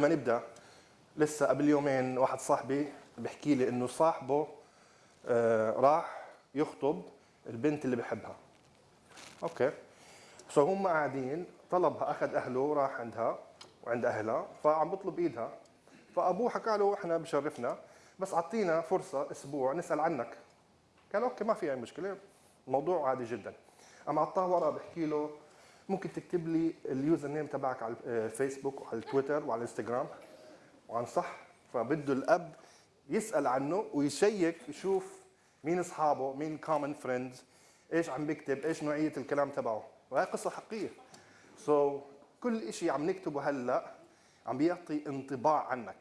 ما نبدأ. لسه قبل يومين واحد صاحبي بيحكي لي إنه صاحبه آه راح يخطب البنت اللي بحبها. okay. So هم قاعدين طلبها أخذ أهله راح عندها وعند أهلها فعم بطلب إيدها. فأبوه حكى له إحنا بشرفنا بس أعطينا فرصة أسبوع نسأل عنك. قال okay ما في أي مشكلة الموضوع عادي جدا. أما اعطاه ورقة بحكي له ممكن تكتب لي ال username تبعك على الفيسبوك وعلى التويتر وعلى الانستغرام وعن صح فبده الأب يسأل عنه ويشيك يشوف مين أصحابه مين common friends إيش عم بيكتب إيش نوعية الكلام تبعه. وهي قصة حقيقية. so so, كل شيء عم نكتبه هلأ عم بيعطي انطباع عنك.